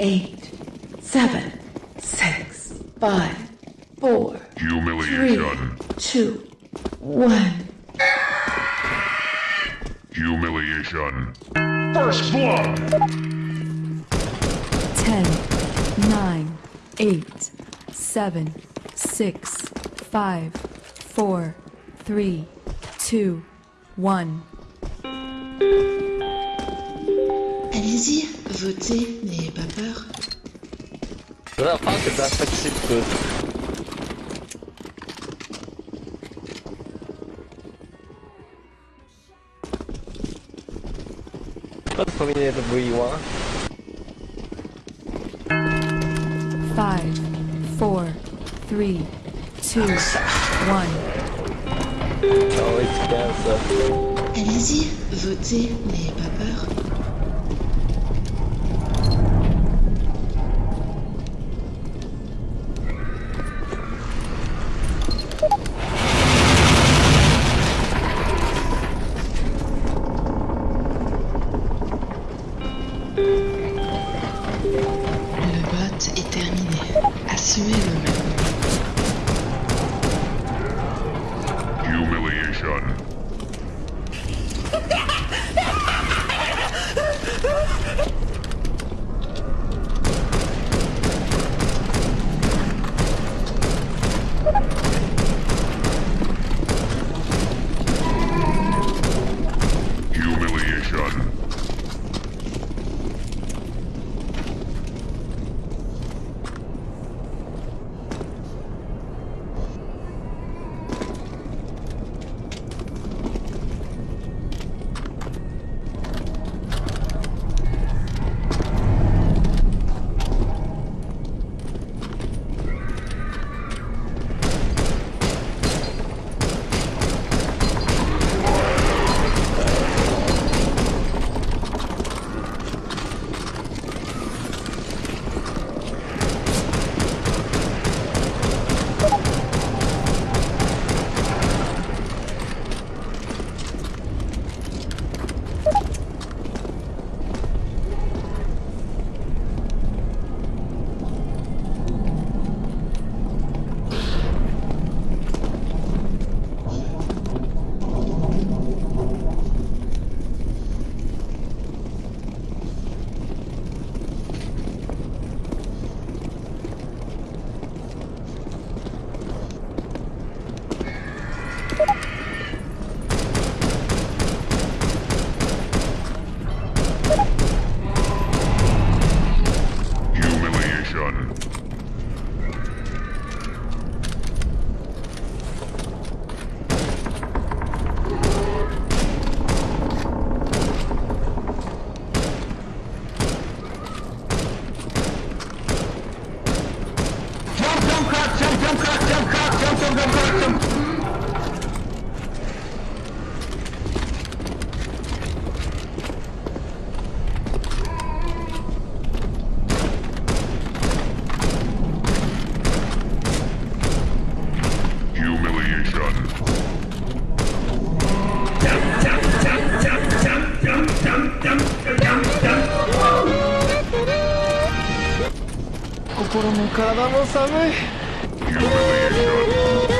eight, seven, six, five, four, three, Humiliation. two, one. Humiliation. First blood. 10, 9, 8, 7, 6, 5, 4, 3, 2, 1. Allez-y, voter, n'ayez pas peur. Voilà, c'est pas facile que... Pas de premier de bouilloire. 5, 4, 3, 2, 1. Allez-y, votez, n'ayez pas peur. Humiliation. Humiliation. Humiliation. Humiliation. Humil, humil, humiliation.